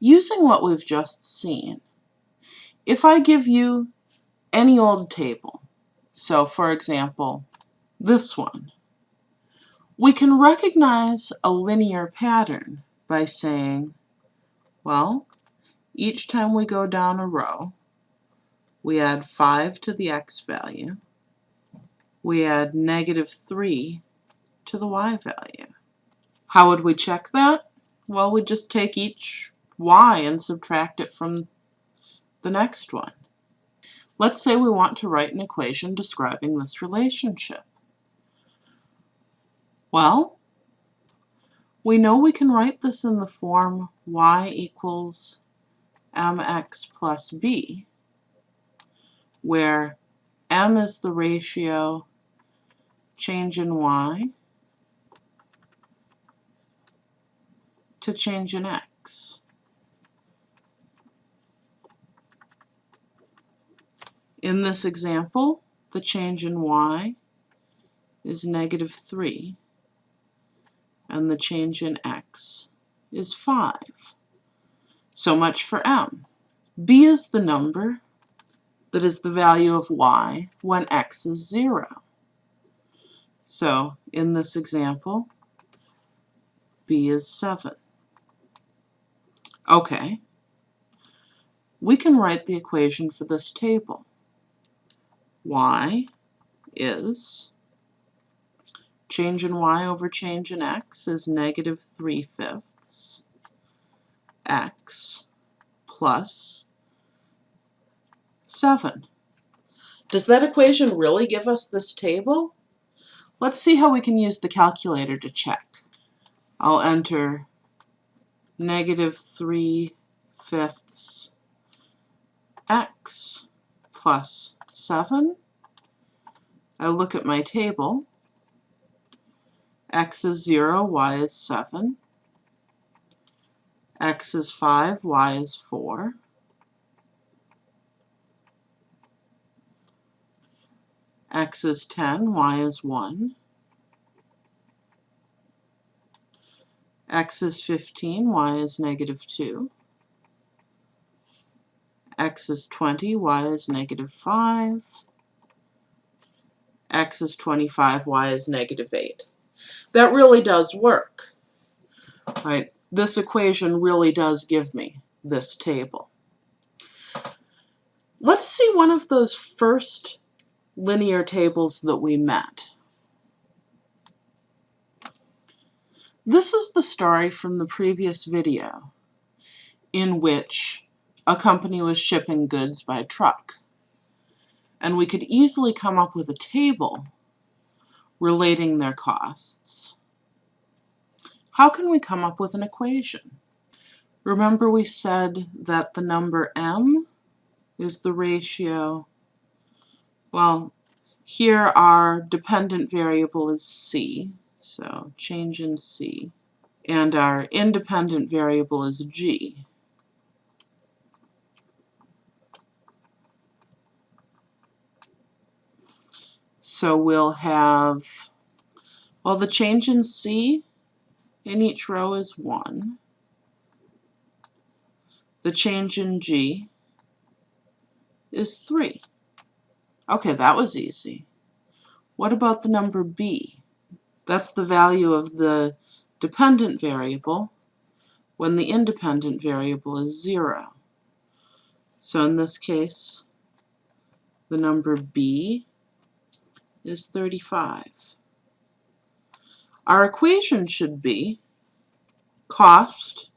Using what we've just seen, if I give you any old table, so for example, this one, we can recognize a linear pattern by saying, well, each time we go down a row, we add 5 to the x value, we add negative 3 to the y value. How would we check that? Well, we just take each y and subtract it from the next one. Let's say we want to write an equation describing this relationship. Well, we know we can write this in the form y equals mx plus b, where m is the ratio change in y to change in x. In this example, the change in y is negative 3, and the change in x is 5. So much for m. b is the number that is the value of y when x is 0. So in this example, b is 7. Okay, we can write the equation for this table y is change in y over change in x is negative 3 fifths x plus 7. Does that equation really give us this table? Let's see how we can use the calculator to check. I'll enter negative 3 fifths x plus 7. I look at my table. x is 0, y is 7. x is 5, y is 4. x is 10, y is 1. x is 15, y is negative 2 x is 20, y is negative 5, x is 25, y is negative 8. That really does work. Right? This equation really does give me this table. Let's see one of those first linear tables that we met. This is the story from the previous video in which a company was shipping goods by truck. And we could easily come up with a table relating their costs. How can we come up with an equation? Remember we said that the number m is the ratio, well, here our dependent variable is c, so change in c, and our independent variable is g. So we'll have, well, the change in C in each row is 1. The change in G is 3. Okay, that was easy. What about the number B? That's the value of the dependent variable when the independent variable is 0. So in this case, the number B is 35. Our equation should be cost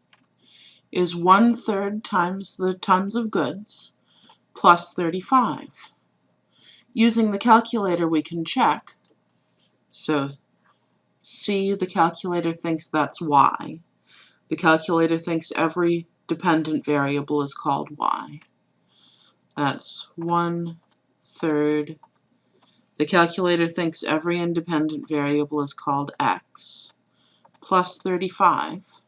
is one-third times the tons of goods plus 35. Using the calculator we can check. So C, the calculator thinks that's y. The calculator thinks every dependent variable is called y. That's one-third the calculator thinks every independent variable is called x plus 35.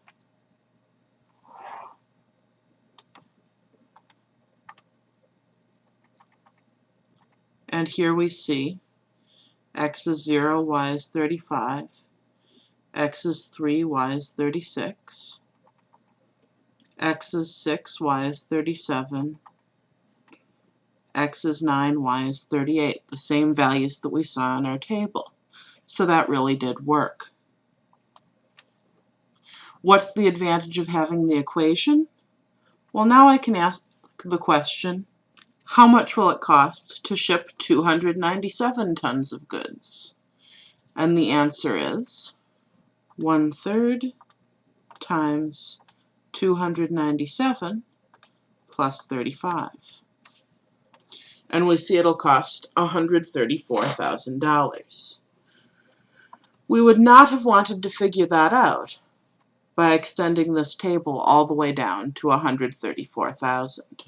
And here we see x is 0, y is 35, x is 3, y is 36, x is 6, y is 37, x is 9, y is 38, the same values that we saw in our table. So that really did work. What's the advantage of having the equation? Well, now I can ask the question, how much will it cost to ship 297 tons of goods? And the answer is one third times 297 plus 35. And we see it'll cost $134,000. We would not have wanted to figure that out by extending this table all the way down to 134,000.